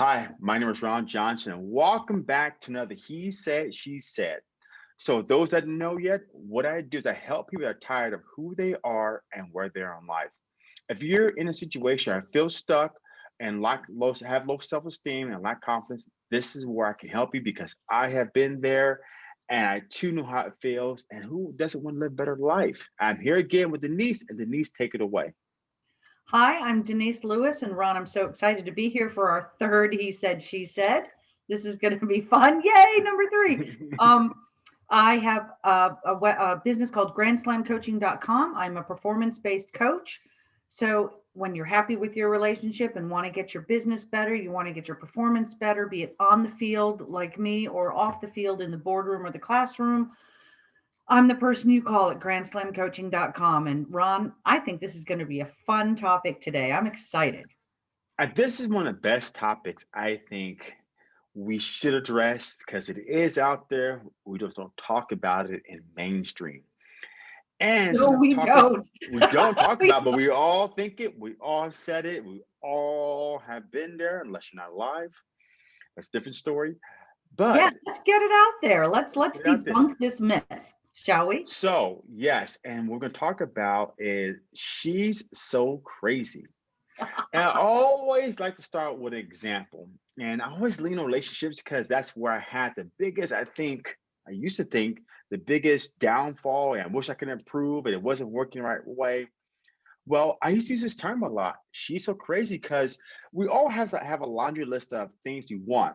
Hi, my name is Ron Johnson, and welcome back to another He Said, She Said. So, those that know yet, what I do is I help people that are tired of who they are and where they are in life. If you're in a situation I feel stuck and lack low, have low self-esteem and lack confidence, this is where I can help you because I have been there and I too know how it feels. And who doesn't want to live a better life? I'm here again with Denise, and Denise, take it away. Hi, I'm Denise Lewis, and Ron, I'm so excited to be here for our third He Said, She Said. This is going to be fun. Yay, number three. um, I have a, a, a, business called grandslamcoaching.com. I'm a performance based coach. So, when you're happy with your relationship and want to get your business better, you want to get your performance better, be it on the field like me or off the field in the boardroom or the classroom, I'm the person you call at grandslamcoaching.com. And Ron, I think this is going to be a fun topic today. I'm excited. Uh, this is one of the best topics I think we should address because it is out there. We just don't talk about it in mainstream. And no, we don't. We don't talk about, but we all think it. We all said it. We all have been there, unless you're not alive. That's a different story. But yeah, let's get it out there. Let's let's debunk this myth shall we? So, yes, and we're going to talk about is she's so crazy. and I always like to start with an example. And I always lean on relationships because that's where I had the biggest, I think, I used to think the biggest downfall, and I wish I could improve, but it wasn't working the right way. Well, I used to use this term a lot. She's so crazy because we all have to have a laundry list of things you want.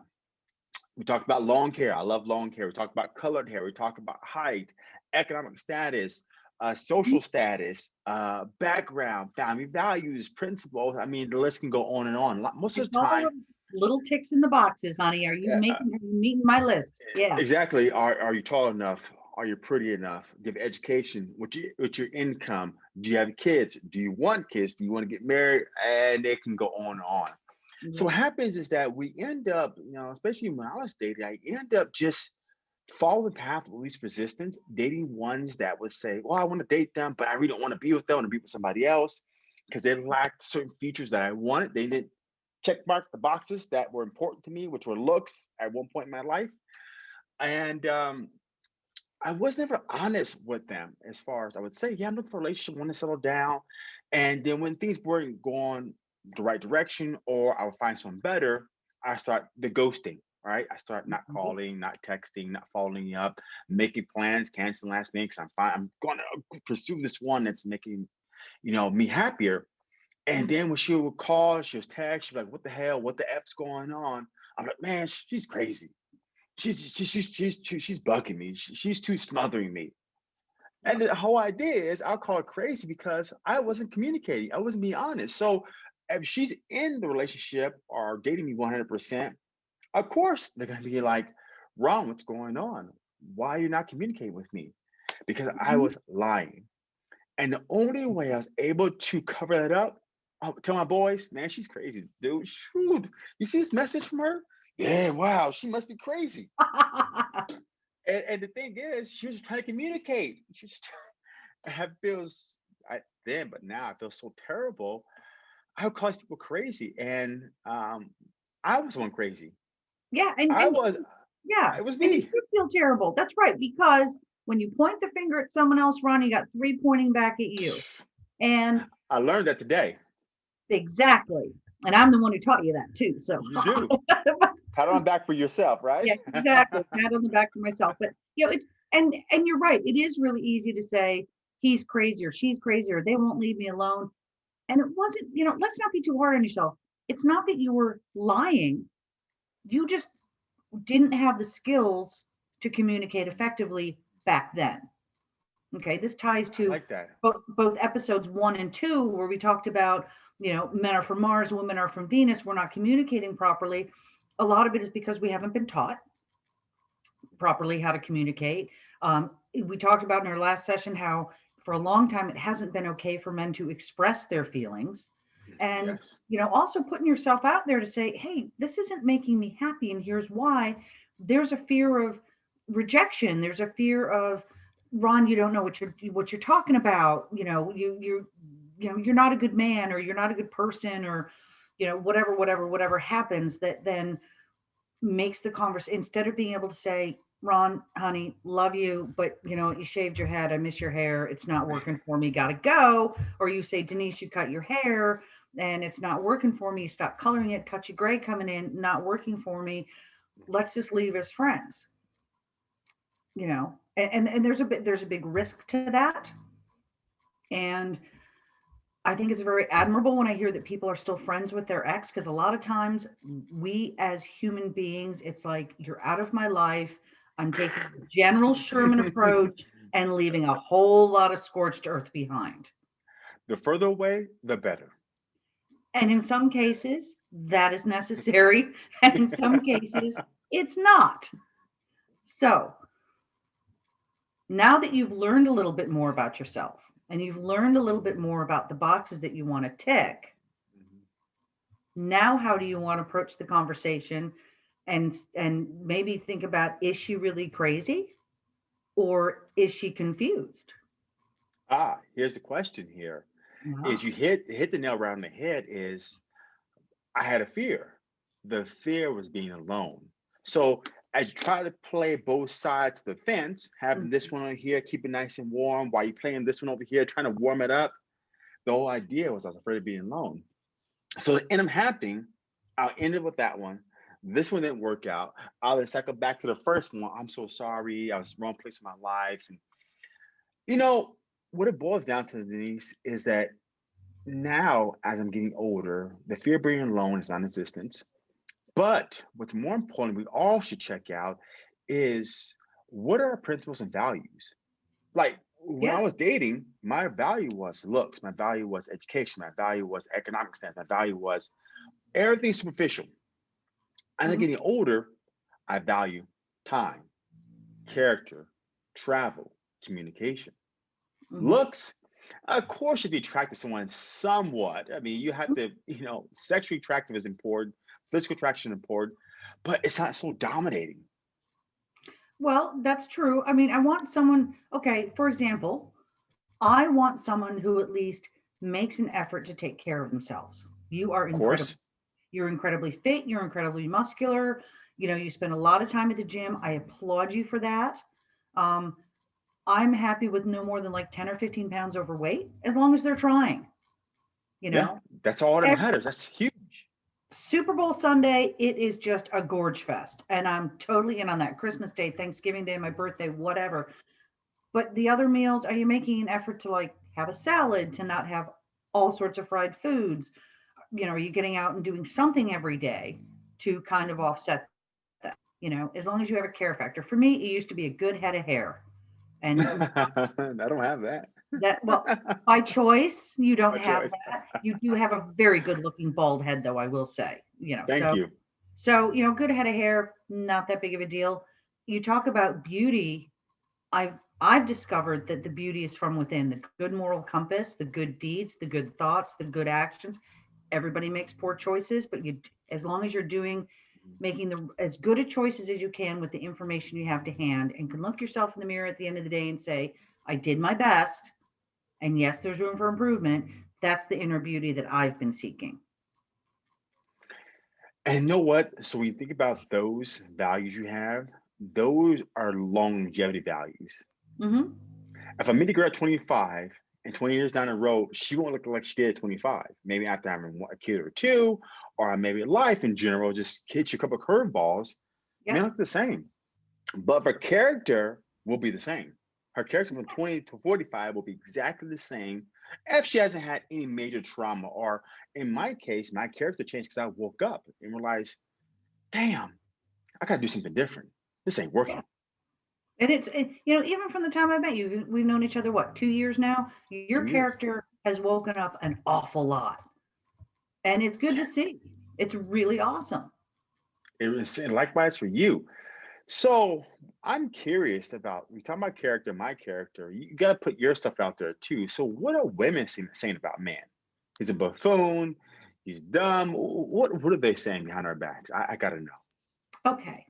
We talked about long hair. I love long hair. We talked about colored hair. We talked about height economic status, uh, social status, uh, background, family values, principles. I mean, the list can go on and on. Most of the time, little ticks in the boxes, honey. Are you yeah. making are you meeting my list? Yeah. Exactly. Are are you tall enough? Are you pretty enough? Do you have education? What's your, what's your income? Do you have kids? Do you want kids? Do you want to get married? And it can go on and on. Mm-hmm. So what happens is that we end up, you know, especially when I was dating, I end up just follow the path of least resistance, dating ones that would say, Well, I want to date them, but I really don't want to be with them. I want to be with somebody else because they lacked certain features that I wanted. They didn't check mark the boxes that were important to me, which were looks at one point in my life. And um, I was never honest with them as far as I would say, Yeah, I'm looking for a relationship, want to settle down. And then when things weren't going the right direction or I would find someone better, I start the ghosting right? I start not mm-hmm. calling, not texting, not following up, making plans, canceling last minute because I'm fine. I'm going to pursue this one that's making, you know, me happier. And mm-hmm. then when she would call, she was text, she's like, "What the hell? What the f's going on?" I'm like, "Man, she's crazy. She's she's she's she's she's, she's bugging me. She's too smothering me." And the whole idea is I'll call her crazy because I wasn't communicating. I wasn't being honest. So if she's in the relationship or dating me 100%, of course, they're going to be like, Ron, what's going on? Why are you not communicating with me? Because I mm-hmm. was lying. And the only way I was able to cover that up, I'll tell my boys, man, she's crazy, dude. Shoot, you see this message from her? Yeah, wow, she must be crazy. and, and, the thing is, she was trying to communicate. She's I feels I then, but now I feel so terrible. I would call people crazy, and um, I was one crazy. Yeah, and, I was. Yeah, it was me. you feel terrible. That's right, because when you point the finger at someone else, Ron, you got three pointing back at you. And I learned that today. Exactly. And I'm the one who taught you that too. So you do. Pat on the back for yourself, right? Yeah, exactly. Pat on the back for myself. But you know, it's and and you're right. It is really easy to say he's crazy or she's crazy or they won't leave me alone. And it wasn't, you know, let's not be too hard on yourself. It's not that you were lying you just didn't have the skills to communicate effectively back then. Okay, this ties to like both, both episodes one and two, where we talked about, you know, men are from Mars, women are from Venus, we're not communicating properly. A lot of it is because we haven't been taught properly how to communicate. Um, we talked about in our last session how for a long time it hasn't been okay for men to express their feelings and yes. you know also putting yourself out there to say hey this isn't making me happy and here's why there's a fear of rejection there's a fear of ron you don't know what you're what you're talking about you know you you're you know you're not a good man or you're not a good person or you know, whatever, whatever, whatever happens that then makes the converse instead of being able to say, Ron, honey, love you, but you know, you shaved your head. I miss your hair. It's not working for me. Gotta go. Or you say, Denise, you cut your hair and it's not working for me. Stop coloring it. Touchy gray coming in, not working for me. Let's just leave as friends. You know, and, and, and there's a bit there's a big risk to that. And I think it's very admirable when I hear that people are still friends with their ex because a lot of times we as human beings, it's like you're out of my life. I'm taking the general Sherman approach and leaving a whole lot of scorched earth behind. The further away, the better. And in some cases, that is necessary. And in some cases, it's not. So now that you've learned a little bit more about yourself and you've learned a little bit more about the boxes that you want to tick, now how do you want to approach the conversation and and maybe think about is she really crazy or is she confused Ah, here's the question here. Wow. Is you hit hit the nail right on the head is I had a fear. The fear was being alone. So as you try to play both sides of the fence, having this mm-hmm. one over here, keep it nice and warm while you're playing this one over here, trying to warm it up. The whole idea was I was afraid of being alone. So it ended up happening. I'll end it with that one. This one didn't work out. I'll then cycle back to the first one. I'm so sorry. I was wrong place in my life. And you know, what it boils down to, Denise, is that now as I'm getting older, the fear of being alone is non-existent. But what's more important, we all should check out is what are our principles and values? Like when I was dating, my value was looks, my value was education, my value was economic stance, my value was everything superficial. As I'm Mhm. getting older, I value time, character, travel, communication. Mhm. Looks, of course, should be attracted to someone somewhat. I mean, you have to, you know, sexually attractive is important, physical attraction is important, but it's not so dominating. Well, that's true. I mean, I want someone, okay, for example, I want someone who at least makes an effort to take care of themselves. You are Of incredible. course, You're incredibly fit, you're incredibly muscular. You know, you spend a lot of time at the gym. I applaud you for that. Um, I'm happy with no more than like 10 or 15 pounds overweight as long as they're trying. You yeah, know, that's all that matters. That's huge. Super Bowl Sunday, it is just a gorge fest. And I'm totally in on that. Christmas Day, Thanksgiving Day, my birthday, whatever. But the other meals, are you making an effort to like have a salad, to not have all sorts of fried foods? You know, are you getting out and doing something every day to kind of offset that? You know, as long as you have a care factor. For me, it used to be a good head of hair. And I don't have that. that, well, by choice, you don't By have choice. that. You do have a very good looking bald head, though, I will say. You know, Thank so you. so, you know, good head of hair, not that big of a deal. You talk about beauty. I've I've discovered that the beauty is from within, the good moral compass, the good deeds, the good thoughts, the good actions. Everybody makes poor choices, but you as long as you're doing making the as good a choices as you can with the information you have to hand and can look yourself in the mirror at the end of the day and say, I did my best. And yes, there's room for improvement. That's the inner beauty that I've been seeking. And you know what? So when you think about those values you have, those are longevity values. hmm If I meet a girl at 25 and 20 years down the road, she won't look like she did at 25. Maybe after having a kid or two, or maybe life in general just hits you a couple of curveballs, may Yeah. look the same. But her character will be the same. Her character from 20 to 45 will be exactly the same if she hasn't had any major trauma. Or in my case, my character changed because I woke up and realized, damn, I gotta do something different. This ain't working. And it's, it, you know, even from the time I met you, we've known each other, what, two years now? Your years. character has woken up an awful lot. And it's good to see. It's really awesome. It was and likewise for you. So I'm curious about we talk about character, my character. You got to put your stuff out there too. So what are women saying, about man? He's a buffoon. He's dumb. What what are they saying behind our backs? I, I gotta know. Okay.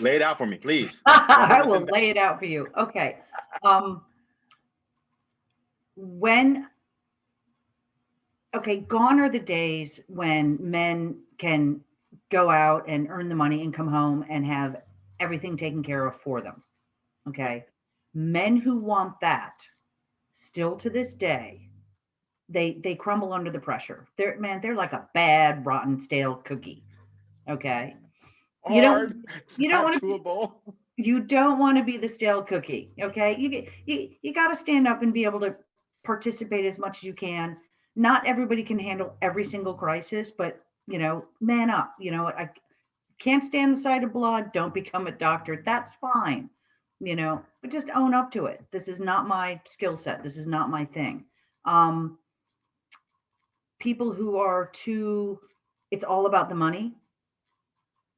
Lay it out for me, please. I will lay it out for you. Okay. Um, when okay, gone are the days when men can go out and earn the money and come home and have everything taken care of for them. Okay. Men who want that still to this day, they they crumble under the pressure. They're man, they're like a bad, rotten, stale cookie. Okay. You don't- you don't wanna be- You don't want to be the stale cookie. Okay. You get you, you got to stand up and be able to participate as much as you can. Not everybody can handle every single crisis, but you know, man up. You know, I can't stand the sight of blood. Don't become a doctor. That's fine. You know, but just own up to it. This is not my skill set. This is not my thing. Um, people who are too, it's all about the money.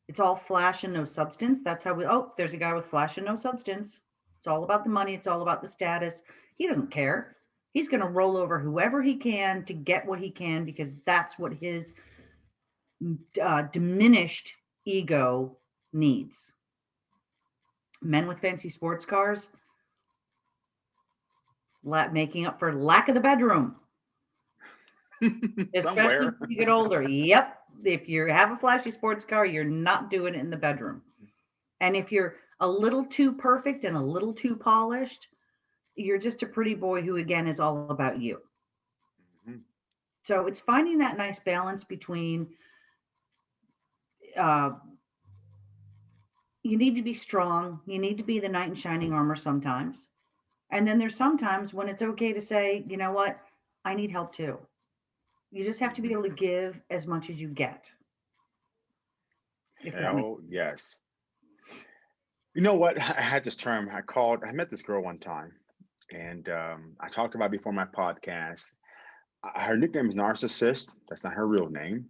It's all flash and no substance. That's how we, oh, there's a guy with flash and no substance. It's all about the money. It's all about the status. He doesn't care. He's going to roll over whoever he can to get what he can because that's what his uh, diminished ego needs. Men with fancy sports cars, making up for lack of the bedroom, especially when you get older. Yep. If you have a flashy sports car, you're not doing it in the bedroom. And if you're a little too perfect and a little too polished, you're just a pretty boy who, again, is all about you. Mhm. So it's finding that nice balance between uh, you need to be strong, you need to be the knight in shining armor sometimes. And then there's sometimes when it's okay to say, you know what, I need help too. You just have to be able to give as much as you get. That yes. You know what? I had this term. I called. I met this girl one time, and um, I talked about before my podcast. Uh, Her nickname is Narcissist. That's not her real name,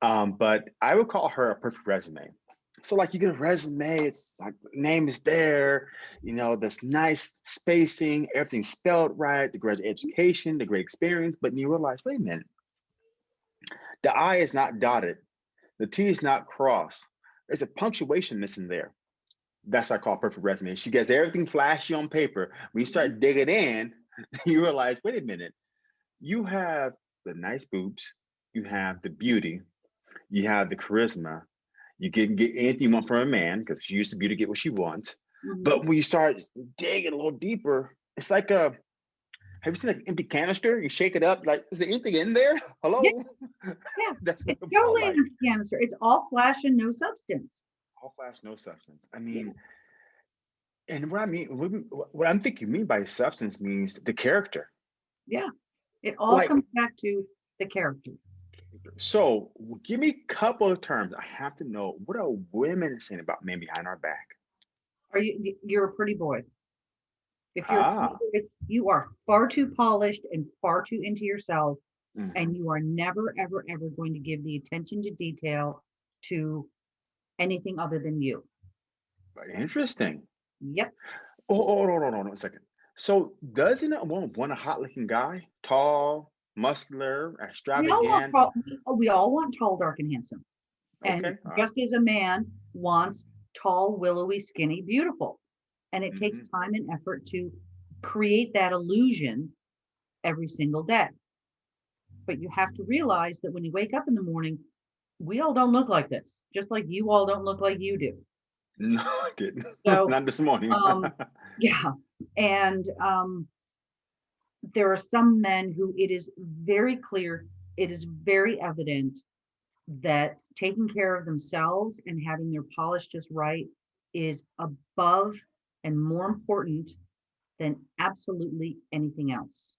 um, but I would call her a perfect resume. So, like, you get a resume. It's like name is there. You know, this nice spacing, everything's spelled right, the great education, the great experience. But you realize, wait a minute, the I is not dotted. The T is not crossed. There's a punctuation missing there. That's what I call perfect resume. She gets everything flashy on paper. When you start digging in, you realize, wait a minute, you have the nice boobs, you have the beauty, you have the charisma. You can get anything you want from a man because she used to be to get what she wants. Mhm. But when you start digging a little deeper, it's like a have you seen an empty canister? You shake it up, like, is there anything in there? Hello? Yeah. That's what It's all totally an empty canister. It's all flash and no substance. All flash, no substance. I mean, and what I mean, what, I'm thinking you mean by substance means the character. Yeah. It all Like- comes back to the character. So give me a couple of terms. I have to know what are women saying about men behind our back? Are you? You're a pretty boy. If you're, Ah. you are far too polished and far too into yourself, Mhm. and you are never, ever, ever going to give the attention to detail to anything other than you. Interesting. Yep. Oh, oh, no, no, no, no, a second. So doesn't a woman want a hot looking guy? Tall, muscular, We all want extravagant? tall, we- we all want tall, dark, and handsome. And Okay, all right. just as a man wants tall, willowy, skinny, beautiful. And it takes Mhm. time and effort to create that illusion every single day. But you have to realize that when you wake up in the morning, we all don't look like this, just like you all don't look like you do. No, I didn't. So, Not this morning. um, Yeah. And um, there are some men who it is very clear, it is very evident that taking care of themselves and having their polish just right is above and more important than absolutely anything else.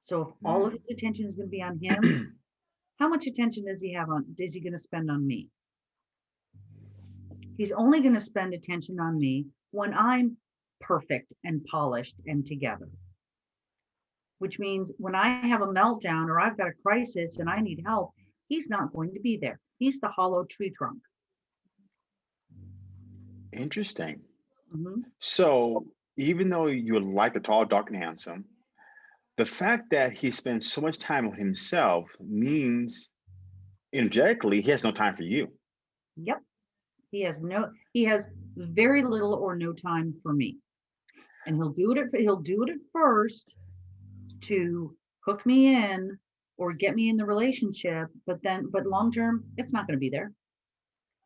So if all of hmm. his attention is going to be on him, how much attention does he have on is he going to spend on me? He's only going to spend attention on me when I'm perfect and polished and together. Which means when I have a meltdown or I've got a crisis and I need help, he's not going to be there. He's the hollow tree trunk. Interesting. Mhm. So even though you like the tall, dark, and handsome, the fact that he spends so much time on himself means energetically he has no time for you. Yep. He has no, he has very little or no time for me. And he'll do it, at, he'll do it at first to hook me in or get me in the relationship, but then, but long term, it's not going to be there.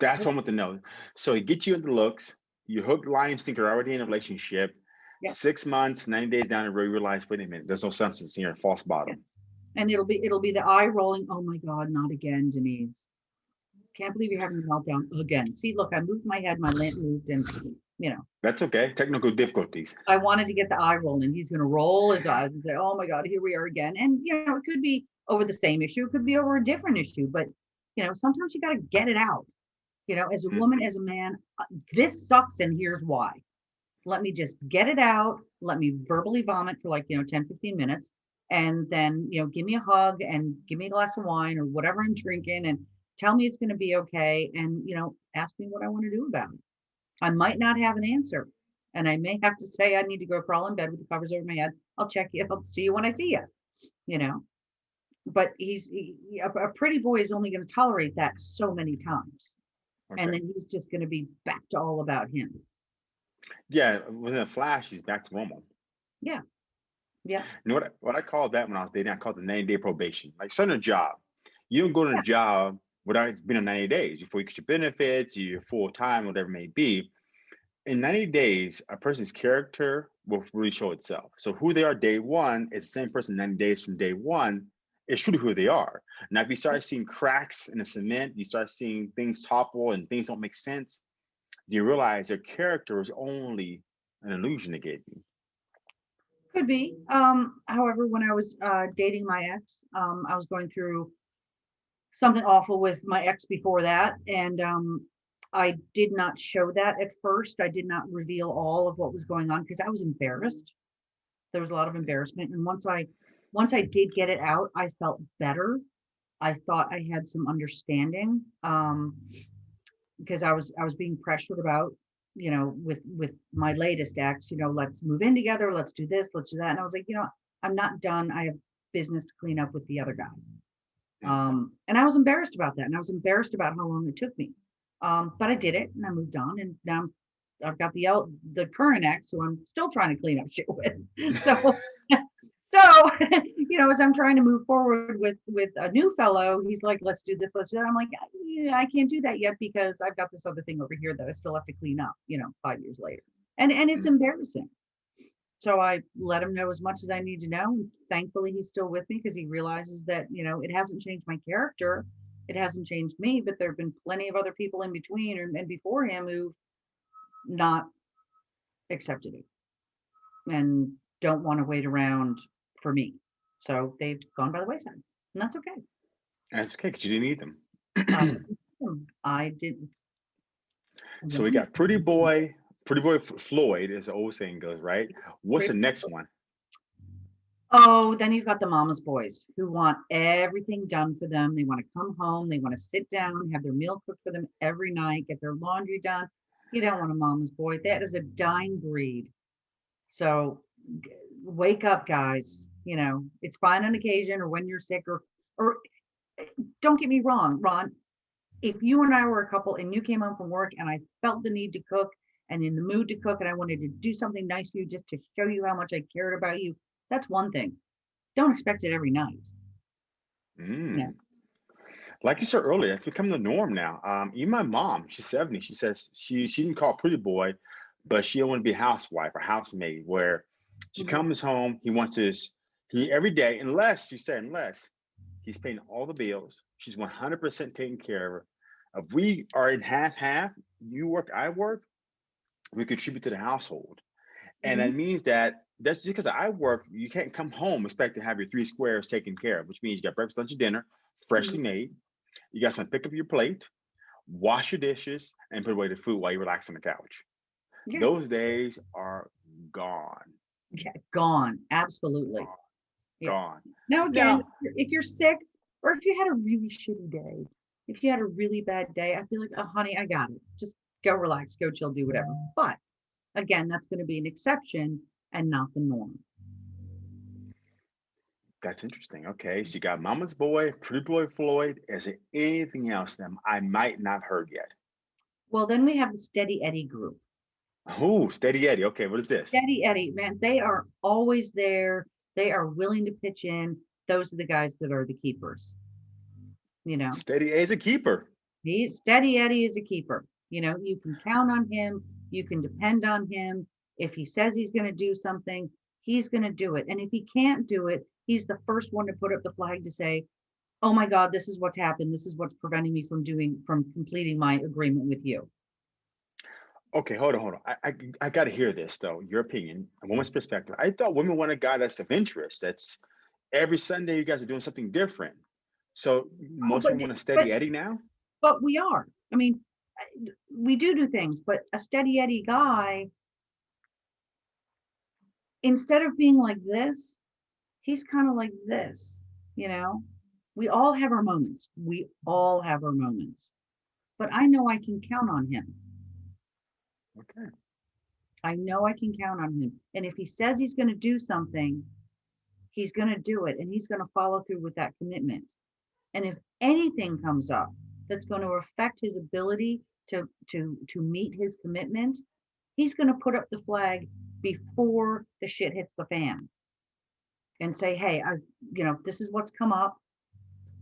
That's what I want to know. So he gets you into the looks, you hook, line, sinker already in a relationship. Yeah. Six months, 90 days down the road, you realize, wait a minute, there's no substance here, false bottom. And it'll be, it'll be the eye rolling, oh my God, not again, Denise. Can't believe you're having a meltdown again. See, look, I moved my head, my lamp moved and, you know, That's okay. Technical difficulties. I wanted to get the eye rolling. He's gonna roll his eyes and say, oh my God, here we are again. And, you know, it could be over the same issue, it could be over a different issue, but, you know, sometimes you gotta get it out. You know, as a Mhm. woman, as a man, uh, this sucks and here's why. Let me just get it out. Let me verbally vomit for like, you know, 10, 15 minutes. And then, you know, give me a hug and give me a glass of wine or whatever I'm drinking and tell me it's gonna be okay. And, you know, ask me what I wanna do about it. I might not have an answer. And I may have to say, I need to go crawl in bed with the covers over my head. I'll check you. I'll see you when I see you, you know? But he's, he- a, a pretty boy is only gonna tolerate that so many times. And then he's just gonna be back to all about him. Yeah, within a flash, he's back to normal. Yeah. Yeah. You know what? I- What I called that when I was dating, I called it 90 day probation. Like starting a job, you don't go to Yeah. a job without it's been a 90 days before you get your benefits, your full time, whatever it may be. In 90 days, a person's character will really show itself. So who they are day one is the same person 90 days from day one. It's truly who they are. Now, if you start seeing cracks in the cement, you start seeing things topple and things don't make sense, do you realize their character is only an illusion they gave you. Could be. Um, however, when I was uh, dating my ex, um, I was going through something awful with my ex before that. And um, I did not show that at first. I did not reveal all of what was going on because I was embarrassed. There was a lot of embarrassment. And once I once I did get it out, I felt better. I thought I had some understanding. Um, because I was I was being pressured about you know, with with my latest ex, you know, let's move in together, let's do this, let's do that. And I was like, you know, I'm not done. I have business to clean up with the other guy. Um, and I was embarrassed about that. And I was embarrassed about how long it took me. Um, but I did it and I moved on and now I'm, I've got the the current ex who I'm still trying to clean up shit with. So so you know, as I'm trying to move forward with with a new fellow, he's like, let's do this, let's do that. I'm like, yeah, I can't do that yet because I've got this other thing over here that I still have to clean up, you know, five years later. And and it's mm. embarrassing. So I let him know as much as I need to know. Thankfully, he's still with me because he realizes that, you know, it hasn't changed my character. It hasn't changed me, but there have been plenty of other people in between and, and before him who've not accepted it and don't want to wait around for me. So they've gone by the wayside, and that's okay. That's okay because you didn't need them. Um, I didn't. So we got Pretty Boy, Pretty Boy Floyd, as the old saying goes, right? What's the next one? Oh, then you've got the mama's boys who want everything done for them. They want to come home. They want to sit down, have their meal cooked for them every night, get their laundry done. You don't want a mama's boy. That is a dying breed. So wake up, guys. You know, it's fine on occasion or when you're sick or, or eh, don't get me wrong, Ron. If you and I were a couple and you came home from work and I felt the need to cook and in the mood to cook and I wanted to do something nice for you just to show you how much I cared about you, that's one thing. Don't expect it every night. Mm. Like you said earlier, it's become the norm now. Um, even my mom, she's 70, she says she she didn't call Pretty Boy, but she don't want to be housewife or housemaid where she Mhm. comes home, he wants his he every day, unless she said unless he's paying all the bills, she's 100% taking care of her. If we are in half half, you work, I work, we contribute to the household. And that mm-hmm. means that that's just because I work, you can't come home expect to have your three squares taken care of, which means you got breakfast, lunch, and dinner, freshly mm-hmm. made. You got some pick up your plate, wash your dishes, and put away the food while you relax on the couch. Yeah. Those days are gone. Yeah, gone. Absolutely. Yeah. Gone. Now, again, Now- if you're- sick or if you had a really shitty day, if you had a really bad day, I feel like, oh, honey, I got it. Just go relax, go chill, do whatever. But again, that's going to be an exception and not the norm. That's interesting. Okay, so you got Mama's Boy, Pretty Boy Floyd. Is there anything else that I might not have heard yet? Well, then we have the Steady Eddie group. Oh, Steady Eddie. Okay, what is this? Steady Eddie, man, they are always there. They are willing to pitch in. those are the guys that are the keepers. You know, Steady as a keeper. he's steady Eddie is a keeper. You know, you can count on him, you can depend on him. If he says he's gonna do something, he's gonna do it. And if he can't do it, he's the first one to put up the flag to say, oh my God, this is what's happened. This is what's preventing me from doing, from completing my agreement with you. Okay, hold on, hold on. I, I, I gotta hear this though, your opinion, a woman's perspective. I thought women want a guy that's of interest. That's every Sunday you guys are doing something different. So oh, most but- women want a steady but- Eddie now? But we are. I mean, we do do things, but a steady Eddie guy, instead of being like this, he's kind of like this, you know? We all have our moments. We all have our moments. But I know I can count on him. Okay. I know I can count on him. And if he says he's going to do something, he's going to do it and he's going to follow through with that commitment. And if anything comes up that's going to affect his ability to to to meet his commitment, he's going to put up the flag before the shit hits the fan and say, "Hey, I you know, this is what's come up.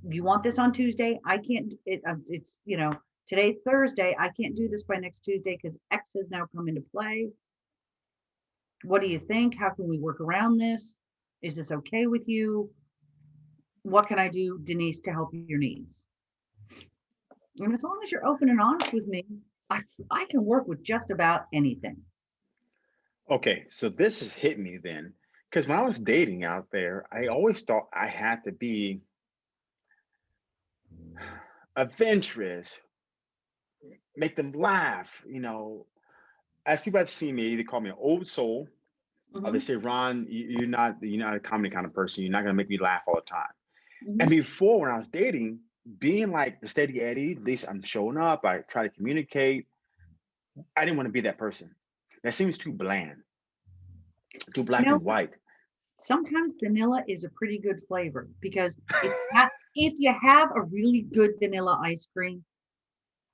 You want this on Tuesday? I can't it uh, it's, you know, today's Thursday. I can't do this by next Tuesday because X has now come into play. What do you think? How can we work around this? Is this okay with you? What can I do, Denise, to help your needs? And as long as you're open and honest with me, I, I can work with just about anything. Okay, so this has hit me then. Because when I was dating out there, I always thought I had to be adventurous, make them laugh, you know. As people have seen me, they call me an old soul. Or they Mhm, say, Ron, you- you're not you're not a comedy kind of person. You're not gonna make me laugh all the time. mhm. And before, when I was dating, being like the steady Eddie, at least I'm showing up, I try to communicate. I didn't want to be that person. That seems too bland, too black know, and white. Sometimes vanilla is a pretty good flavor because if if you have a really good vanilla ice cream,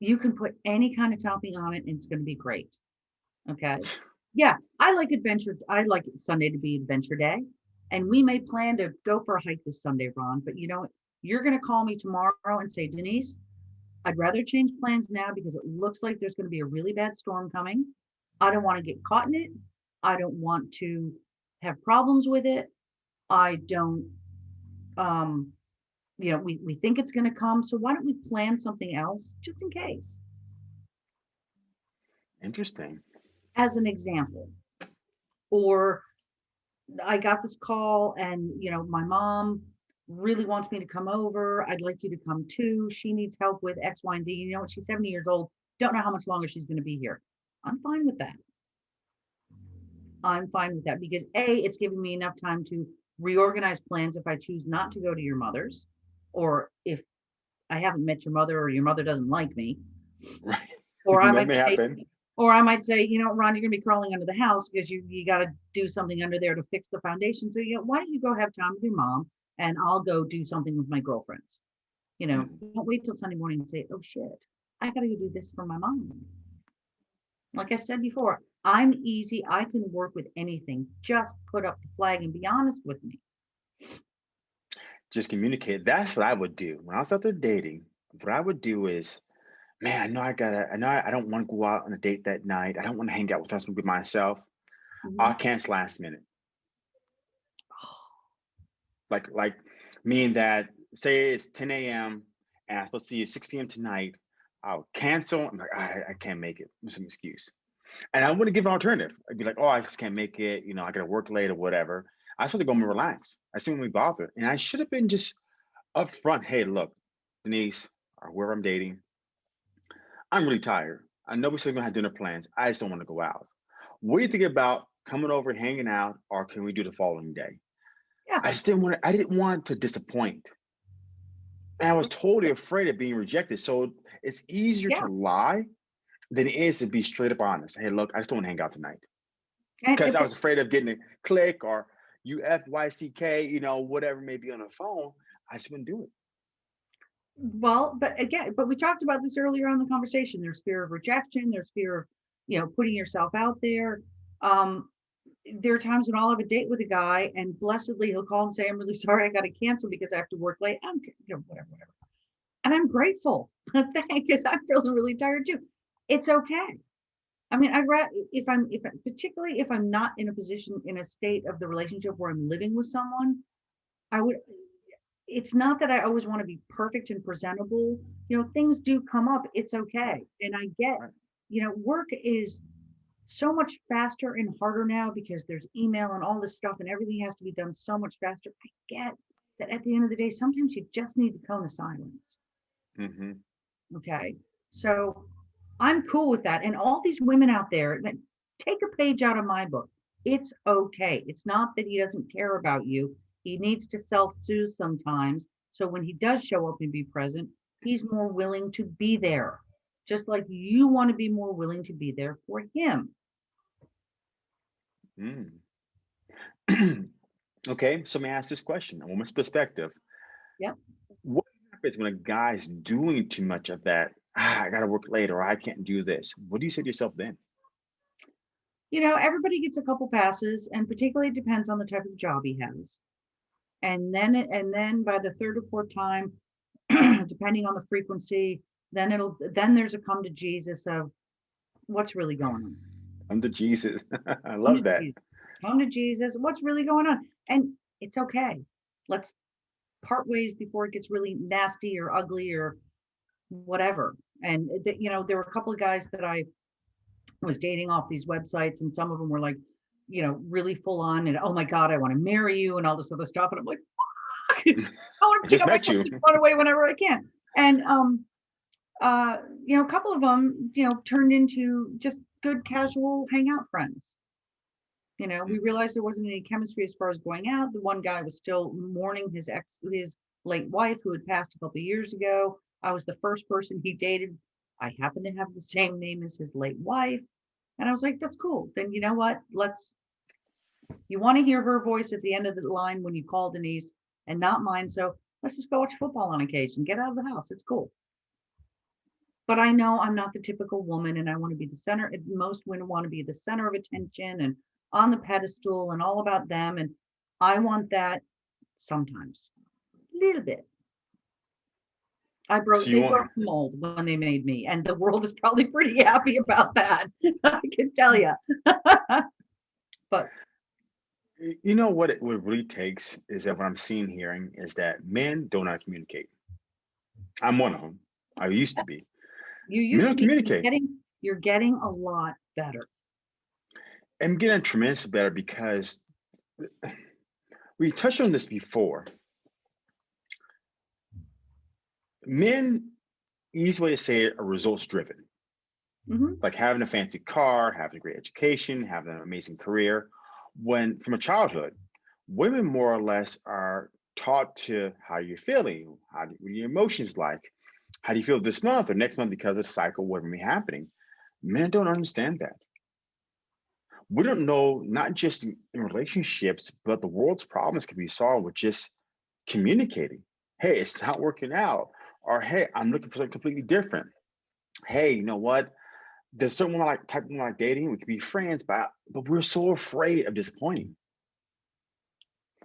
you can put any kind of topping on it and it's going to be great. Okay. Yeah, I like adventure. I like Sunday to be adventure day. And we may plan to go for a hike this Sunday, Ron. But you know, you're going to call me tomorrow and say, Denise, I'd rather change plans now because it looks like there's going to be a really bad storm coming. I don't want to get caught in it. I don't want to have problems with it. I don't, um, you know, we, we think it's going to come. So why don't we plan something else just in case? Interesting. as an example. Or I got this call and, you know, my mom really wants me to come over. I'd like you to come too. She needs help with X, Y, and Z. You know, what? she's 70 years old. Don't know how much longer she's going to be here. I'm fine with that. I'm fine with that because A, it's giving me enough time to reorganize plans if I choose not to go to your mother's, or if I haven't met your mother or your mother doesn't like me, Right. or I might say, happen. or I might say, you know, Ron, you're gonna be crawling under the house because you you got to do something under there to fix the foundation. So you know, why don't you go have time with your mom and I'll go do something with my girlfriends. You know, don't wait till Sunday morning and say, oh shit, I gotta go do this for my mom. Like I said before, I'm easy. I can work with anything. Just put up the flag and be honest with me. Just communicate. That's what I would do. When I was out there dating, what I would do is, man, I know I gotta, I know I, I don't want to go out on a date that night. I don't want to hang out with us with myself. Mhm. I'll cancel last minute. Like, like meaning that say it's 10 a.m. and I'm supposed to see you at 6 p.m. tonight. I'll cancel. I'm like, I, I can't make it. There's some excuse. And I wouldn't give an alternative. I'd be like, oh, I just can't make it. You know, I gotta work late or whatever. I just want to go and relax. I seem to be bothered. And I should have been just upfront. Hey, look, Denise, or whoever I'm dating, I'm really tired. I know we're still gonna have dinner plans. I just don't want to go out. What do you think about coming over, hanging out, or can we do the following day? Yeah. I just didn't want to, I didn't want to disappoint. And I was totally afraid of being rejected. So it's easier Yeah. to lie than it is to be straight up honest. Hey, look, I just don't want to hang out tonight. Because I was afraid of getting a click or UFYCK, you know, whatever may be on the phone. I just wouldn't do it. Well, but again, but we talked about this earlier on the conversation. There's fear of rejection. There's fear of, you know, putting yourself out there. Um, there are times when I'll have a date with a guy and blessedly he'll call and say, I'm really sorry, I got to cancel because I have to work late. I'm, you know, whatever, whatever. And I'm grateful. because I'm feeling really tired too. It's okay. I mean, I'd rather if I'm if particularly if I'm not in a position in a state of the relationship where I'm living with someone, I would it's not that I always want to be perfect and presentable. You know, things do come up. It's okay. And I get, you know, work is so much faster and harder now because there's email and all this stuff and everything has to be done so much faster. I get that at the end of the day, sometimes you just need the cone of silence. Mm-hmm. Okay. So I'm cool with that. And all these women out there take a page out of my book. It's okay. It's not that he doesn't care about you. He needs to self-soothe sometimes. So when he does show up and be present, he's more willing to be there. Just like you want to be more willing to be there for him. Mm. okay, so may I ask this question, a woman's perspective. Yep. What happens when a guy's doing too much of that? Ah, I gotta work late or I can't do this. What do you say to yourself then? You know, everybody gets a couple passes, and particularly it depends on the type of job he has. And then, and then by the third or fourth time, depending on the frequency, then it'll, then there's a come to Jesus of what's really going on. Come to Jesus. I love to that. Jesus. Come to Jesus. What's really going on? And it's okay. Let's part ways before it gets really nasty or ugly or whatever. And that, you know, there were a couple of guys that I was dating off these websites, and some of them were like, you know, really full on and oh my God, I want to marry you and all this other stuff. And I'm like, I want to pick just met you. run away whenever I can. And um uh, you know, a couple of them, you know, turned into just good casual hangout friends. You know, we realized there wasn't any chemistry as far as going out. The one guy was still mourning his ex, his late wife who had passed a couple of years ago. I was the first person he dated. I happen to have the same name as his late wife. And I was like, that's cool. Then you know what? Let's, you want to hear her voice at the end of the line when you call Denise and not mine. So let's just go watch football on occasion. Get out of the house. It's cool. But I know I'm not the typical woman and I want to be the center. Most women want to be the center of attention and on the pedestal and all about them. And I want that sometimes, a little bit. I broke, So they want- broke the mold when they made me, and the world is probably pretty happy about that. I can tell you. but You know what it what it really takes is that what I'm seeing hearing is that men don't know communicate. I'm one of them. I used to be. you Men used don't to be you're communicate. getting, you're getting a lot better. I'm getting tremendous better because we touched on this before. Men, easy way to say it, are results driven. Mhm. like having a fancy car, having a great education, having an amazing career. When from a childhood, women more or less are taught to how you're feeling, how do, what are your emotions like, how do you feel this month or next month because of the cycle, what may be happening. Men don't understand that. We don't know not just in, in relationships, but the world's problems can be solved with just communicating. Hey, it's not working out, or hey, I'm looking for something completely different. Hey, you know what? there's women like type of like dating, we can be friends, but but we're so afraid of disappointing.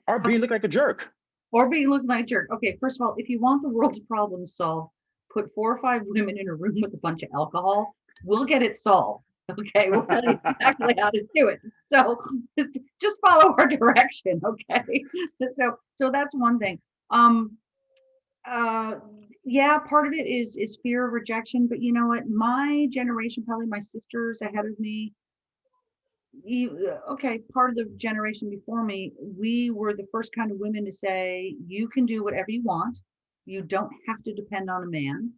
Or being look like a jerk. Or being looking like a jerk. Okay, first of all, if you want the world's problems solved, put four or five women in a room with a bunch of alcohol. We'll get it solved. Okay, we'll tell you exactly how to do it. So just follow our direction. Okay. So so that's one thing. Um uh yeah, part of it is is fear of rejection, but you know what? My generation, probably my sisters ahead of me, you, okay, part of the generation before me, we were the first kind of women to say, you can do whatever you want. You don't have to depend on a man.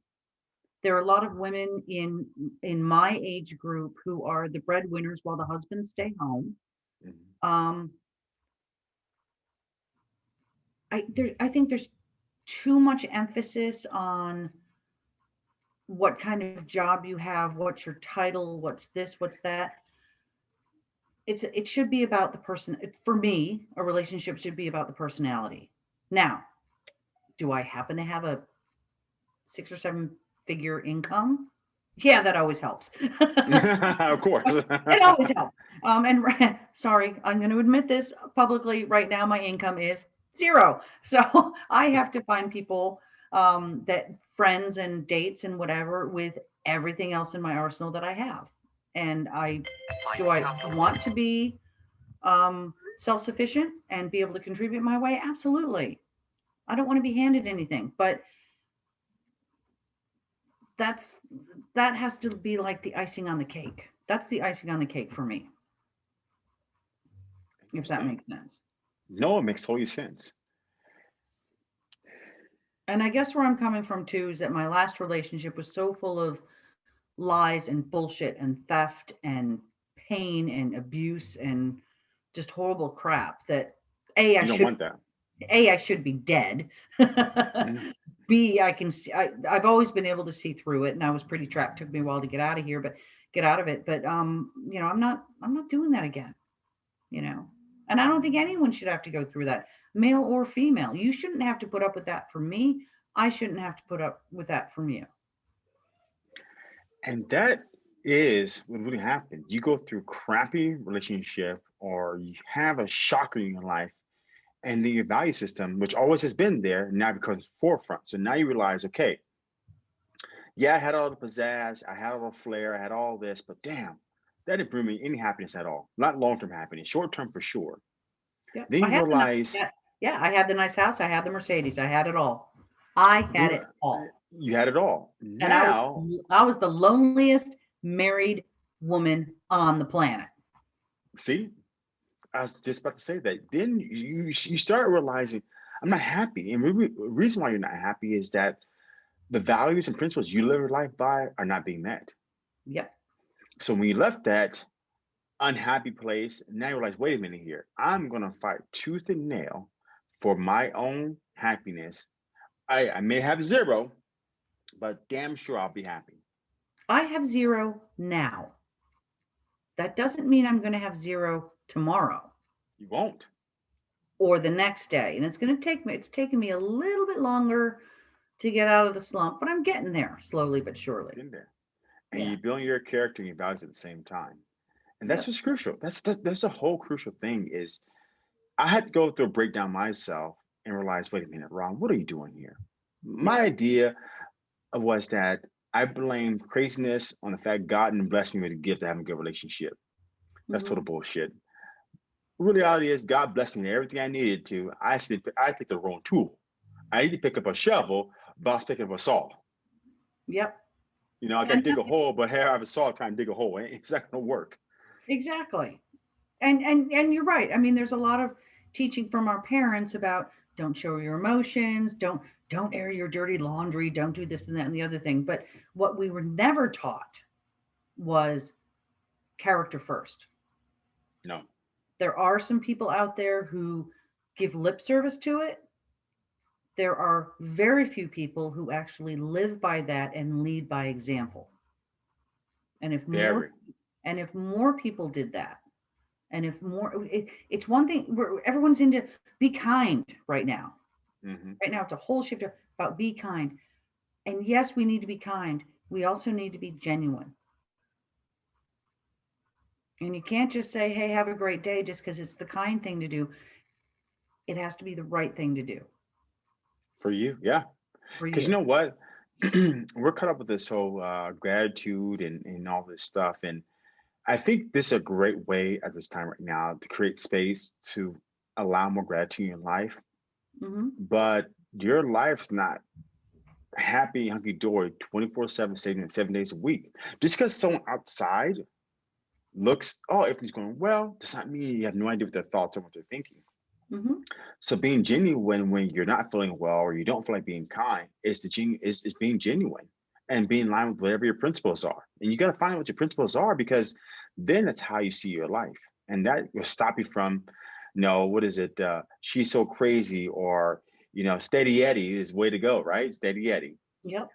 There are a lot of women in in my age group who are the breadwinners while the husbands stay home. Mhm. Um, I there I think there's too much emphasis on what kind of job you have, what's your title, what's this, what's that. It's it should be about the person. For me, a relationship should be about the personality. Now, do I happen to have a six or seven figure income? Yeah, that always helps. of course. it always helps. Um, and sorry, I'm going to admit this publicly right now. My income is zero, so I have to find people um, that friends and dates and whatever with everything else in my arsenal that I have. And I do I want to be um, self-sufficient and be able to contribute my way? Absolutely. I don't want to be handed anything, but that's that has to be like the icing on the cake. That's the icing on the cake for me. If that makes sense. No, it makes total sense. And I guess where I'm coming from too is that my last relationship was so full of lies and bullshit and theft and pain and abuse and just horrible crap that a I should a I should be dead. mm. B I can see I, I've always been able to see through it and I was pretty trapped. Took me a while to get out of here, but get out of it. But um, you know, I'm not I'm not doing that again. You know, and I don't think anyone should have to go through that, male or female. You shouldn't have to put up with that from me. I shouldn't have to put up with that from you. And that is what really happens. You go through crappy relationship or you have a shocker in your life and then your value system, which always has been there, now becomes forefront. So now you realize, okay, yeah, I had all the pizzazz, I had all the flair, I had all this, but damn, that didn't bring me any happiness at all. Not long-term happiness, short-term for sure. Yeah, then you realize, the, yeah, yeah, I had the nice house, I had the Mercedes, I had it all. I had it all. You had it all. Now, and I was, I was the loneliest married woman on the planet. See, I was just about to say that. Then you you start realizing I'm not happy, and the reason why you're not happy is that the values and principles you live your life by are not being met. Yep. So when you left that unhappy place, now you realize, wait a minute here, I'm gonna fight tooth and nail for my own happiness. I, I may have zero, but damn sure I'll be happy. I have zero now. That doesn't mean I'm going to have zero tomorrow. You won't. Or the next day. And it's going to take me, it's taken me a little bit longer to get out of the slump, but I'm getting there slowly but surely. In there. And yeah. you build your character and your values at the same time. And that's what's crucial. That's the, that's a whole crucial thing is I had to go through a breakdown myself and realize, wait a minute, Ron, what are you doing here? My idea was that I blame craziness on the fact God didn't bless me with a gift of having a good relationship. That's mm-hmm. total bullshit. Really, reality is God blessed me with everything I needed to. I said I picked the wrong tool. I need to pick up a shovel, but I was picking up a saw. Yep. You know, I to dig a hole, but here I have a saw trying to dig a hole. It's not gonna work. Exactly. And and and you're right. I mean, there's a lot of teaching from our parents about don't show your emotions, don't don't air your dirty laundry, don't do this and that and the other thing. But what we were never taught was character first. No. There are some people out there who give lip service to it. There are very few people who actually live by that and lead by example. And if very. more and if more people did that, and if more it, it's one thing where everyone's into be kind right now Mm-hmm. Right now, it's a whole shift about be kind. And yes, we need to be kind. We also need to be genuine. And you can't just say, hey, have a great day just because it's the kind thing to do. It has to be the right thing to do. For you, yeah. Because you. you know what? We're caught up with this whole uh, gratitude and, and all this stuff. And I think this is a great way at this time right now to create space to allow more gratitude in life Mm-hmm. But your life's not happy, hunky dory 24 7, seven, seven days a week. Just because someone outside looks, oh, everything's going well, does not mean you have no idea what their thoughts or what they're thinking. Mm-hmm. So being genuine when you're not feeling well or you don't feel like being kind is the gen- is, is being genuine and being in line with whatever your principles are. And you got to find what your principles are because then that's how you see your life. And that will stop you from no, what is it? Uh, she's so crazy, or you know, steady Eddie is way to go, right? Steady Eddie. Yep.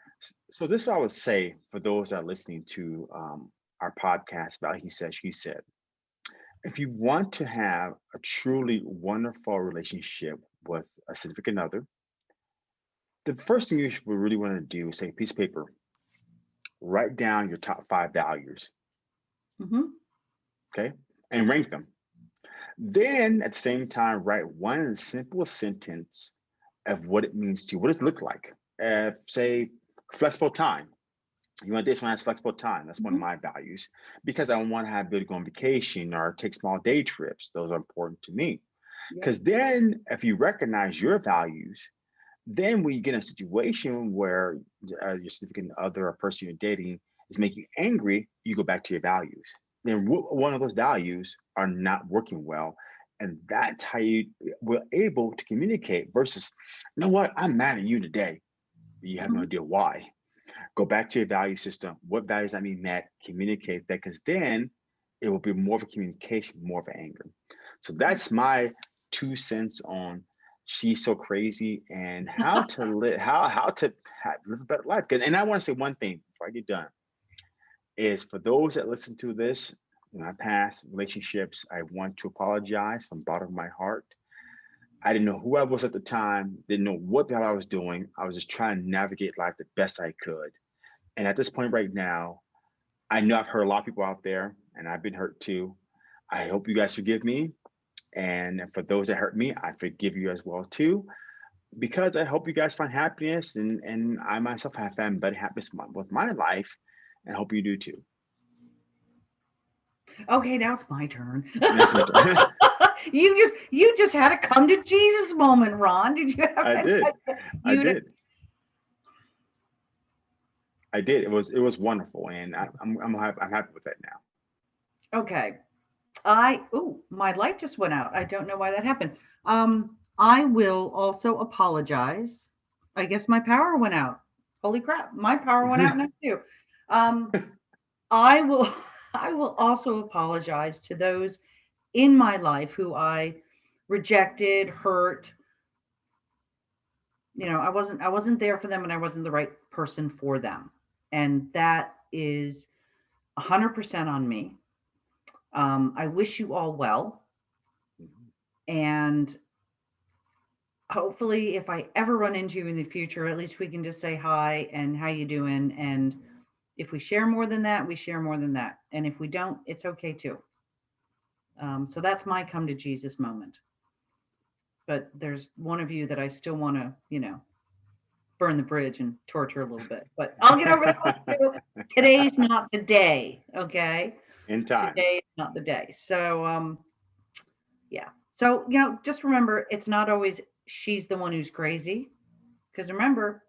So this I would say for those that are listening to um, our podcast about he said, she said, if you want to have a truly wonderful relationship with a significant other, the first thing you should really want to do is take a piece of paper, write down your top five values Mhm. and rank them. Then at the same time, write one simple sentence of what it means to you. What does it look like? Uh, say flexible time. You want this one has flexible time. That's one of my values because I want to have ability to go on vacation or take small day trips. Those are important to me. Yeah. Because then if you recognize your values, then when you get in a situation where uh, your significant other or person you're dating is making you angry, you go back to your values. Then w- one of those values are not working well. And that's how you were able to communicate versus, you know what, I'm mad at you today. You have no Mhm. idea why. Go back to your value system. What values I mean met, communicate that because then it will be more of a communication, more of an anger. So that's my two cents on she's so crazy and how to live how how to ha live a better life. And I want to say one thing before I get done is for those that listen to this in my past relationships, I want to apologize from the bottom of my heart. I didn't know who I was at the time, didn't know what the hell I was doing. I was just trying to navigate life the best I could. And at this point right now, I know I've hurt a lot of people out there and I've been hurt too. I hope you guys forgive me. And for those that hurt me, I forgive you as well too. Because I hope you guys find happiness and, and I myself have found better happiness with my- my life and hope you do too. Okay, now it's my turn. Yes, ma'am. you just you just had a come to Jesus moment, Ron. Did you have I did. I did. I did. It was it was wonderful, and I, I'm I'm happy, I'm happy with that now. Okay. I oh, my light just went out. I don't know why that happened. Um, I will also apologize. I guess my power went out. Holy crap, my power went out now too. Um, I will I will also apologize to those in my life who I rejected, hurt. You know, I wasn't I wasn't there for them and I wasn't the right person for them. And that is 100% on me. Um, I wish you all well. And hopefully, if I ever run into you in the future, at least we can just say hi and how you doing. And if we share more than that, we share more than that. And if we don't, it's okay too. Um, so that's my come to Jesus moment. But there's one of you that I still want to, you know, burn the bridge and torture a little bit. But I'll get over that. Today's not the day. Okay In time. today is not the day. So um yeah. So you know, just remember it's not always she's the one who's crazy. Because remember,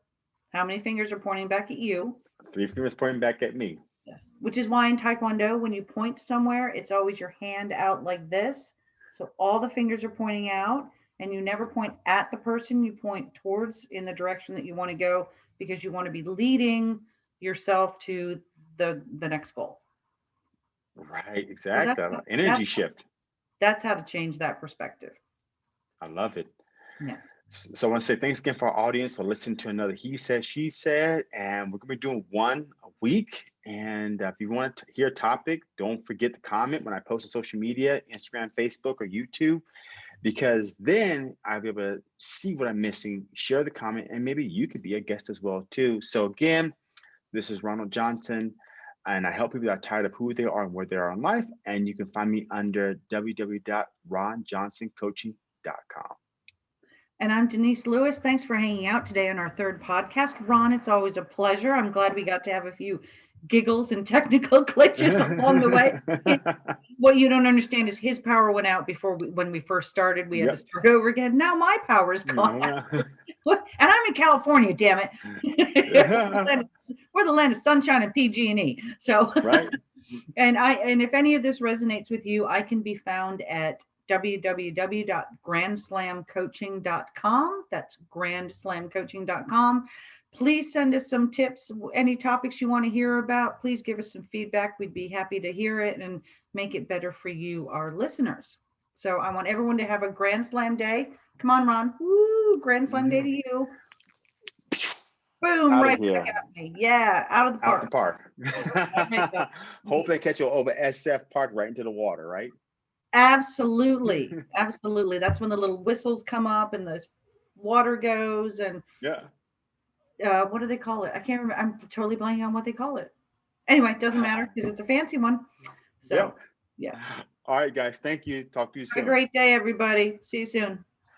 how many fingers are pointing back at you? Three fingers pointing back at me. Yes. Which is why in Taekwondo, when you point somewhere, it's always your hand out like this. So all the fingers are pointing out, and you never point at the person, you point towards in the direction that you want to go because you want to be leading yourself to the the next goal. Right, exactly. that's- Energy that's- shift. That's how to change that perspective. I love it. yeah So I want to say thanks again for our audience for listening to another He Said, She Said, and we're going to be doing one a week. And uh, if you want to hear a topic, don't forget to comment when I post on social media, Instagram, Facebook, or YouTube, because then I'll be able to see what I'm missing, share the comment, and maybe you could be a guest as well too. So again, this is Ronald Johnson, and I help people that are tired of who they are and where they are in life. And you can find me under www.ronjohnsoncoaching.com. And I'm Denise Lewis. Thanks for hanging out today on our third podcast. Ron, it's always a pleasure. I'm glad we got to have a few giggles and technical glitches along the way. What you don't understand is his power went out before we, when we first started. We had to start over again. Now my power is gone. Yeah. And I'm in California, damn it. We're the land- We're the land of sunshine and PG&E. So right? and I and if any of this resonates with you, I can be found at www.grandslamcoaching.com. That's grandslamcoaching.com. Please send us some tips, any topics you want to hear about. Please give us some feedback. We'd be happy to hear it and make it better for you, our listeners. So I want everyone to have a Grand Slam day. Come on, Ron. Woo! Grand Slam day to you. Boom! Outta right here. back at me. Yeah, out of the park. Out the park. Hopefully, catch you over SF Park right into the water, right? Absolutely. Absolutely. That's when the little whistles come up and the water goes and Yeah. Uh, what do they call it? I can't remember. I'm totally blanking on what they call it. anyway, it doesn't matter because it's a fancy one. So Yep. yeah. All right, guys. Thank you. Talk to you soon. have a great day, everybody. See you soon.